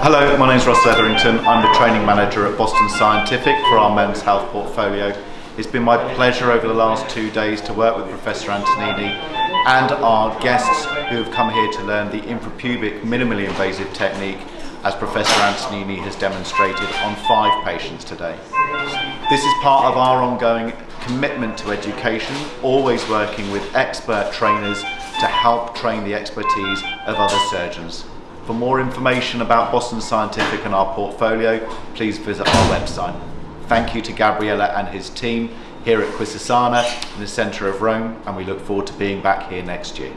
Hello, my name is Ross Etherington. I'm the training manager at Boston Scientific for our men's health portfolio. It's been my pleasure over the last two days to work with Professor Antonini and our guests who have come here to learn the infrapubic minimally invasive technique as Professor Antonini has demonstrated on five patients today. This is part of our ongoing commitment to education, always working with expert trainers to help train the expertise of other surgeons. For more information about Boston Scientific and our portfolio, please visit our website. Thank you to Gabriele and his team here at Quisisana in the centre of Rome and we look forward to being back here next year.